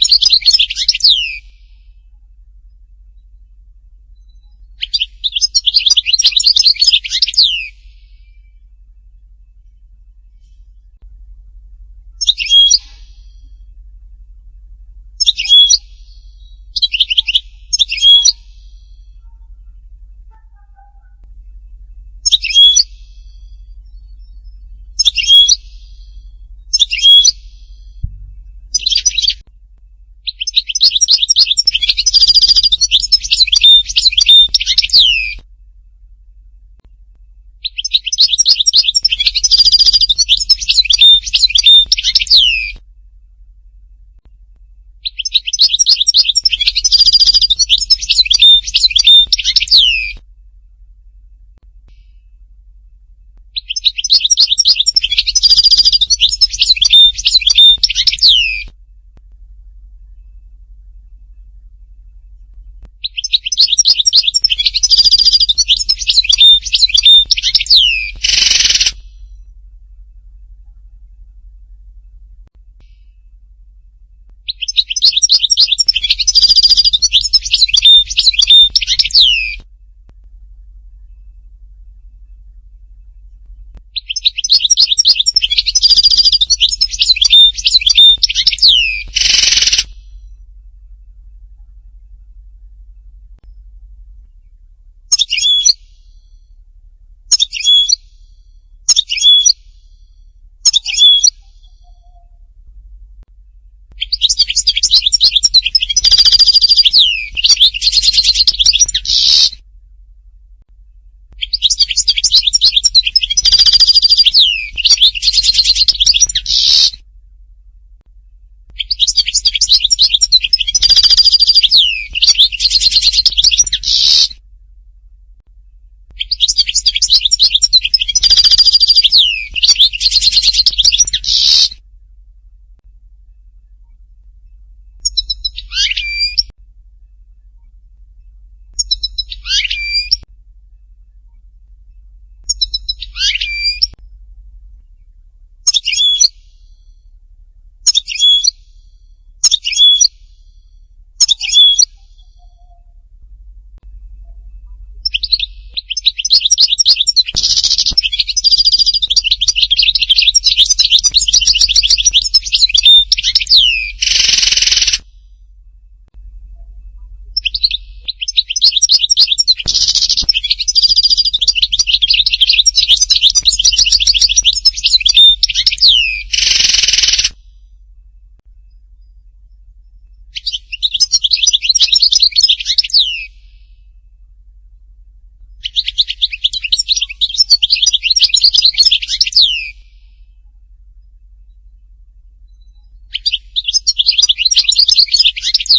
you Thank you.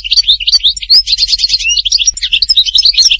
行ってみよう。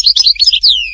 フフフ。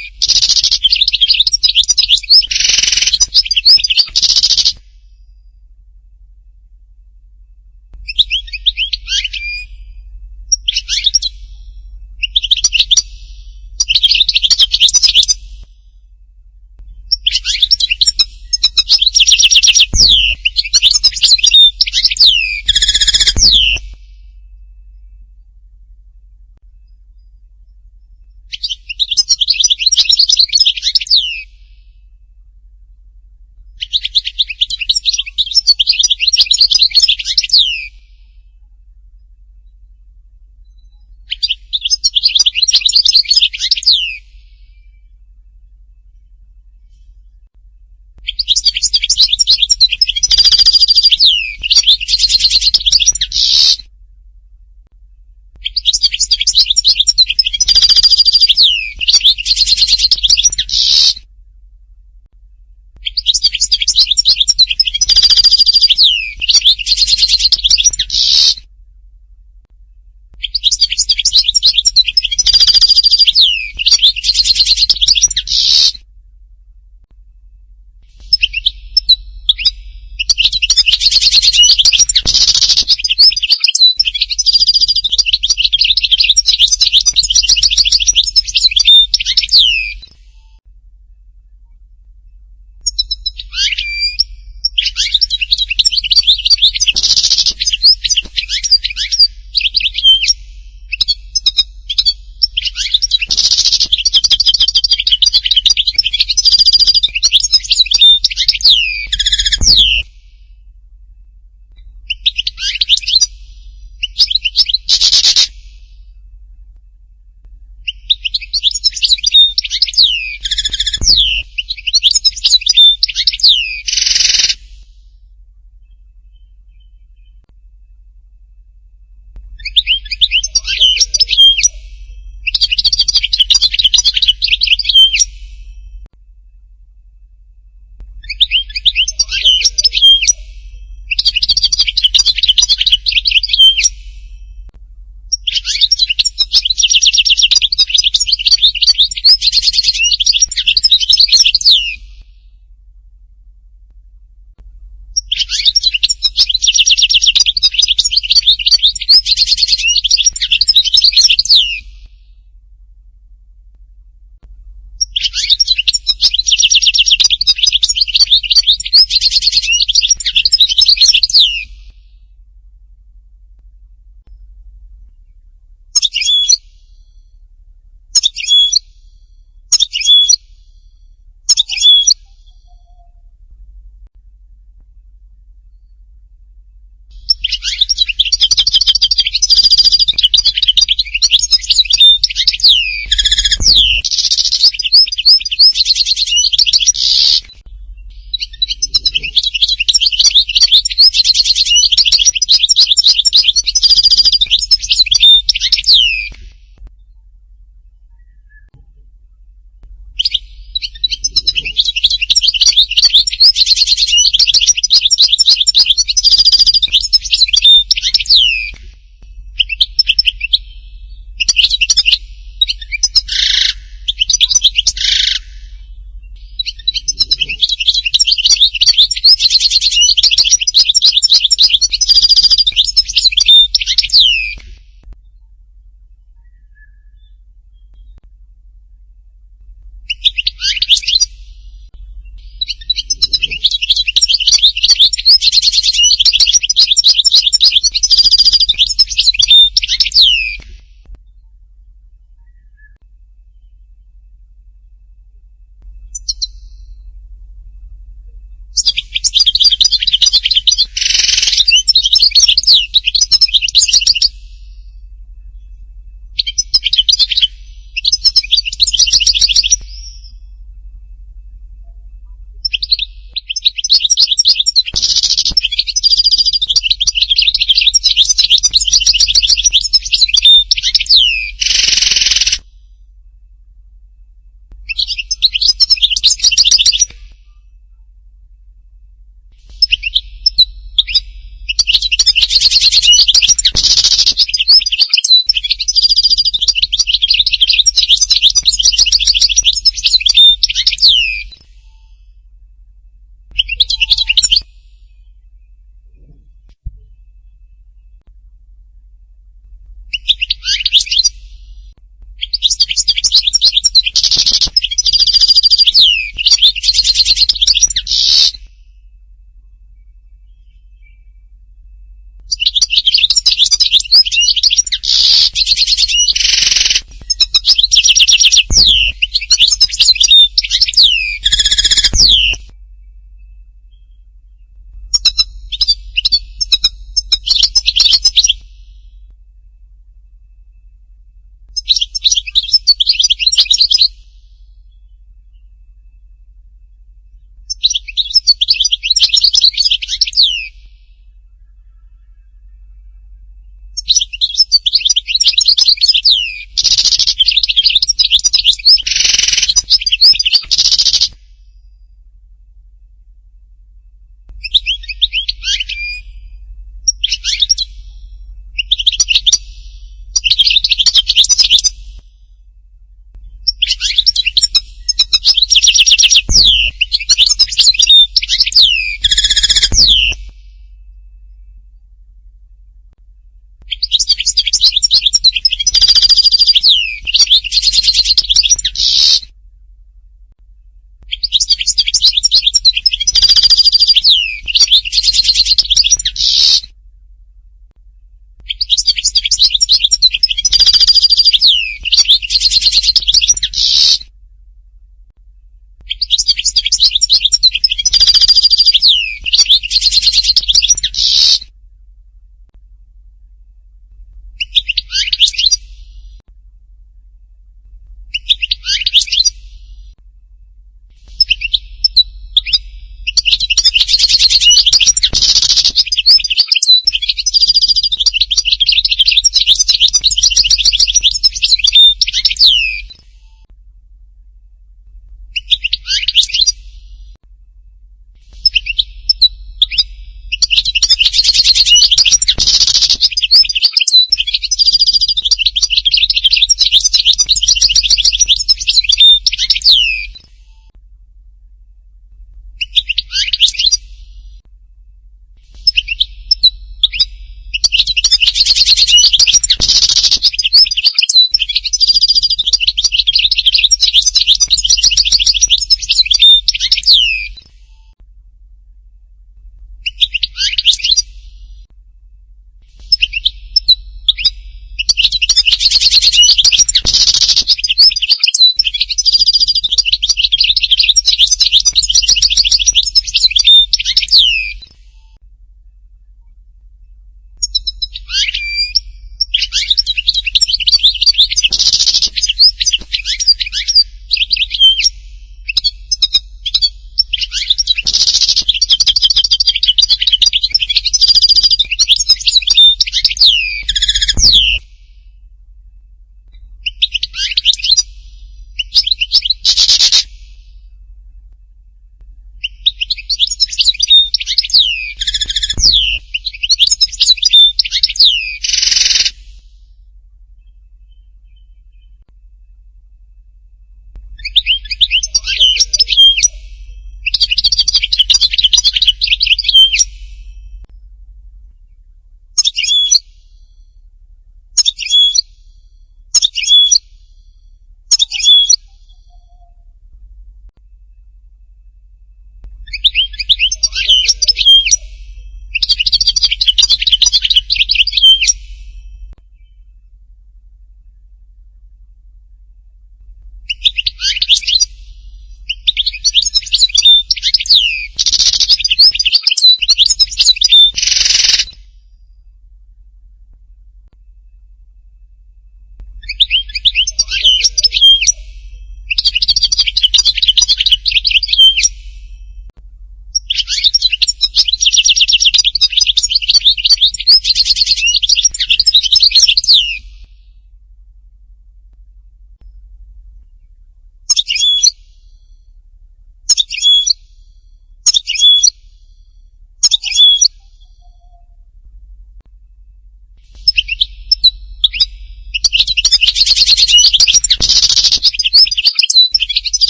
you